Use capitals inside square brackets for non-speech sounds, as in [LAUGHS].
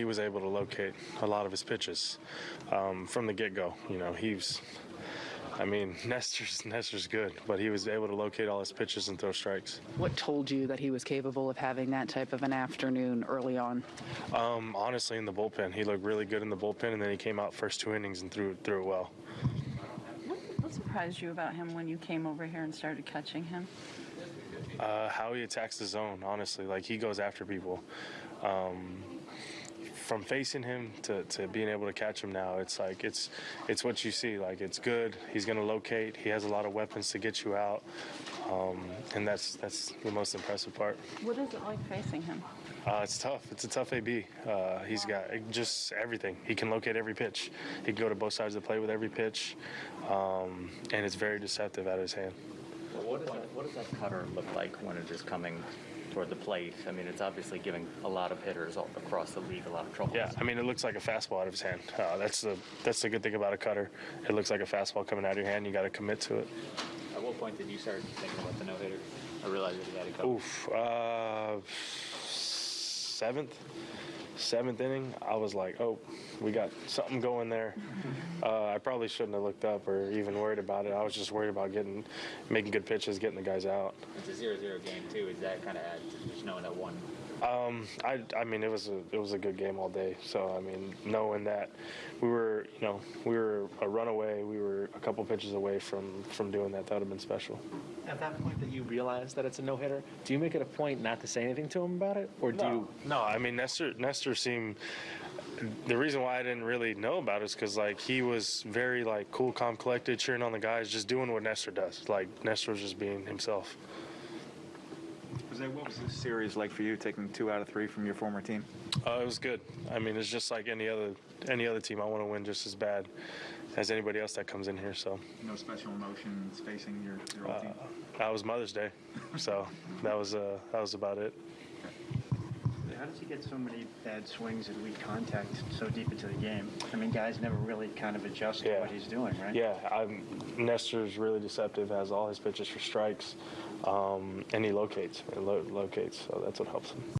he was able to locate a lot of his pitches um, from the get-go. You know, he's, I mean, [LAUGHS] Nestor's Nestor's good, but he was able to locate all his pitches and throw strikes. What told you that he was capable of having that type of an afternoon early on? Um, honestly, in the bullpen, he looked really good in the bullpen, and then he came out first two innings and threw threw it well. What surprised you about him when you came over here and started catching him? Uh, how he attacks the zone, honestly, like he goes after people. Um, from facing him to, to being able to catch him now, it's like it's it's what you see. Like it's good. He's gonna locate. He has a lot of weapons to get you out, um, and that's that's the most impressive part. What is it like facing him? Uh, it's tough. It's a tough AB. Uh, he's got just everything. He can locate every pitch. He can go to both sides of the plate with every pitch, um, and it's very deceptive out of his hand. What does, that, what does that cutter look like when it is coming toward the plate? I mean, it's obviously giving a lot of hitters all across the league a lot of trouble. Yeah, I mean, it looks like a fastball out of his hand. Uh, that's the that's the good thing about a cutter. It looks like a fastball coming out of your hand. You got to commit to it. At what point did you start thinking about the no hitter? I realized that he had a couple. Oof. Uh, seventh, seventh inning. I was like, oh, we got something going there. Uh, I probably shouldn't have looked up or even worried about it. I was just worried about getting, making good pitches, getting the guys out. It's a zero-zero game too. Is that kind of to just knowing that one? Um, I, I mean, it was a it was a good game all day. So I mean, knowing that we were, you know, we were a runaway, we were a couple pitches away from from doing that. That would have been special. At that point that you realize that it's a no hitter, do you make it a point not to say anything to him about it, or do you? No, I mean Nestor. Nestor seemed. The reason why I didn't really know about it is because like he was very like cool, calm, collected, cheering on the guys, just doing what Nestor does. Like Nestor was just being himself. Jose, what was this series like for you, taking two out of three from your former team? Uh, it was good. I mean, it's just like any other any other team. I want to win just as bad as anybody else that comes in here. So No special emotions facing your, your old team? that was Mother's Day, so that was uh, that was about it. How does he get so many bad swings and weak contact so deep into the game? I mean, guys never really kind of adjust to what he's doing, right? Yeah, I'm, Nestor's really deceptive. Has all his pitches for strikes, um, and he locates. He lo- locates, so that's what helps him.